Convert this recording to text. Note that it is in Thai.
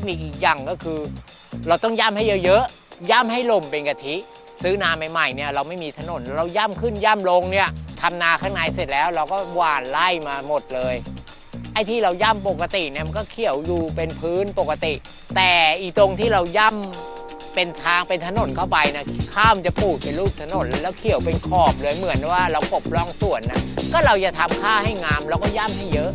คนิคอีกอย่างก็คือ เราต้องย่ำให้เยอะๆ ย่ำให้ลมเป็นกะทิ ซื้อนาใหม่ๆเนี่ยเราไม่มีถนนเราย่ำขึ้นย่ำลงเนี่ยทำนาข้างในเสร็จแล้วเราก็หว่านไล่มาหมดเลยไอ้ที่เราย่ำปกติเนี่ยมันก็เขียวอยู่เป็นพื้นปกติ แต่อีตรงที่เราย่ำเป็นทางเป็นถนนเข้าไปนะข้ามจะปูกเป็นรูปถนนแล้วเขียวเป็นขอบเลยเหมือนว่าเรากบร่องสวนนะก็เราจะทำค่าให้งามเราก็ย่ำให้เยอะ